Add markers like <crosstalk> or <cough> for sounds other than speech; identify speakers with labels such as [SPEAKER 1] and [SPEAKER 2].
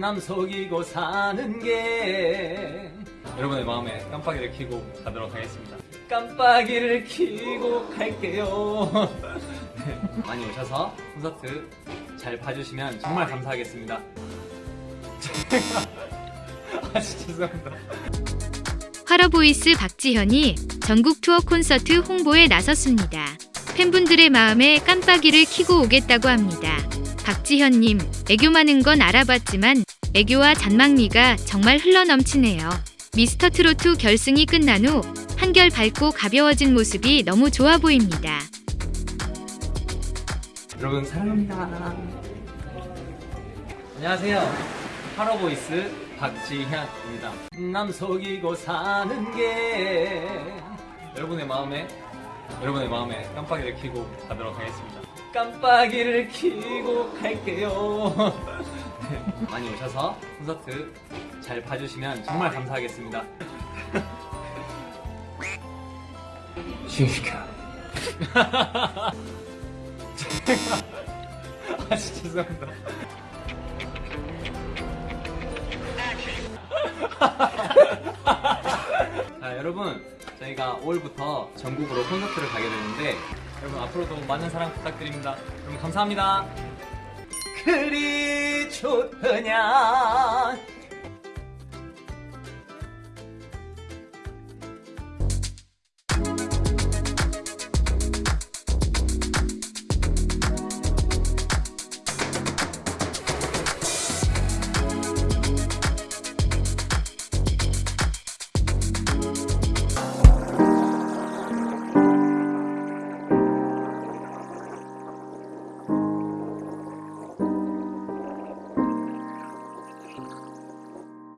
[SPEAKER 1] 남 속이고 사는 게. 여러분의 마음에 깜빡이를 켜고 가도록 하겠습니다. 깜빡이를 켜고 갈게요. 네, <laughs> 많이 오셔서 콘서트 잘 봐주시면 정말 감사하겠습니다. <laughs> 아 진짜 죄송합니다.
[SPEAKER 2] 화러보이스 박지현이 전국 투어 콘서트 홍보에 나섰습니다. 팬분들의 마음에 깜빡이를 켜고 오겠다고 합니다. 박지현님, 애교 많은 건 알아봤지만 애교와 잔망미가 정말 흘러넘치네요. 미스터 트로트 결승이 끝난 후 한결 밝고 가벼워진 모습이 너무 좋아 보입니다.
[SPEAKER 1] 여러분 사랑합니다. 안녕하세요. 하러보이스 박지현입니다. 남 속이고 사는 게 여러분의 마음에 여러분의 마음에 깜빡이를 켜고 가도록 하겠습니다. 깜빡이를 켜고 갈게요. <laughs> 네, <laughs> 많이 오셔서 콘서트 잘 봐주시면 정말 감사하겠습니다. <laughs> 싱시켜. <laughs> 아 진짜 죄송합니다 자 여러분 저희가 5월부터 전국으로 콘서트를 가게 되는데 여러분 앞으로도 많은 사랑 부탁드립니다 여러분 감사합니다 그리 좋으냐